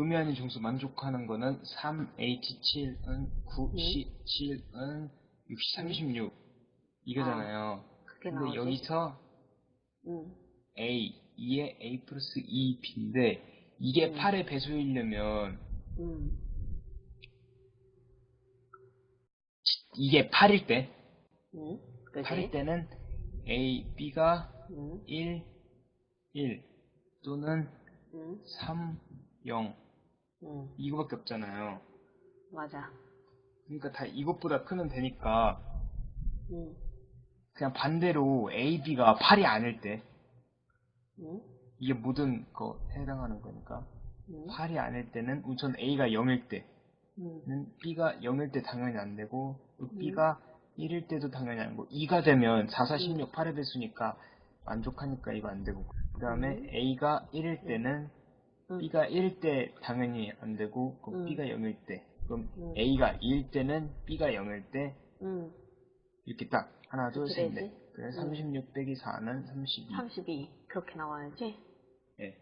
의미하는 정수 만족하는 거는 3H7은 9, 음. C7은 60, 36 이거잖아요. 그게 근데 나오지? 여기서 음. A, 2에 A 플러스 2B인데 이게 음. 8의 배수이려면 음. 이게 8일 때 음. 그지? 8일 때는 A, B가 음. 1, 1 또는 음. 3, 0 음. 이거밖에 없잖아요. 맞아. 그러니까 다 이것보다 크면 되니까 음. 그냥 반대로 A, B가 8이 아닐 때 음. 이게 모든 거 해당하는 거니까 음. 8이 아닐 때는 우선 A가 0일 때는 음. B가 0일 때 당연히 안 되고. B가 1일 때도 당연히 안 되고 2가 되면 4, 4, 16, 8의 배수니까 만족하니까 이거 안 되고 그 다음에 음. A가 1일 때는 음. B가 1일 때 당연히 안 되고 그럼 음. B가 0일 때 그럼 음. A가 2일 때는 B가 0일 때 음. 이렇게 딱 하나 둘 셋. 넷 그래서 음. 36 빼기 4는 32 32. 그렇게 나와야지? 예.